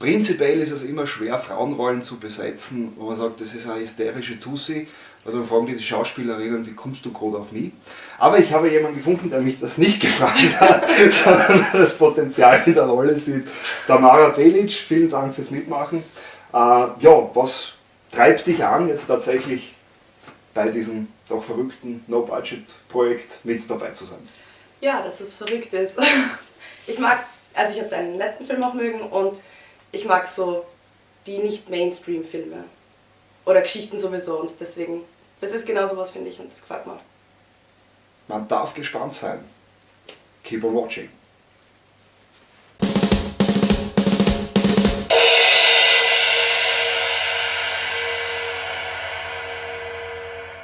Prinzipiell ist es immer schwer, Frauenrollen zu besetzen, wo man sagt, das ist eine hysterische Tussi. Also dann fragen die, Schauspielerinnen, wie kommst du gerade auf mich? Aber ich habe jemanden gefunden, der mich das nicht gefragt hat, sondern das Potenzial in der Rolle sieht. Tamara Belic, vielen Dank fürs Mitmachen. Äh, ja, was treibt dich an, jetzt tatsächlich bei diesem doch verrückten No-Budget-Projekt mit dabei zu sein? Ja, dass es verrückt ist. Ich mag, also ich habe deinen letzten Film auch mögen und ich mag so die nicht Mainstream-Filme oder Geschichten sowieso und deswegen, das ist genau sowas, finde ich, und das gefällt mir. Man darf gespannt sein. Keep on watching.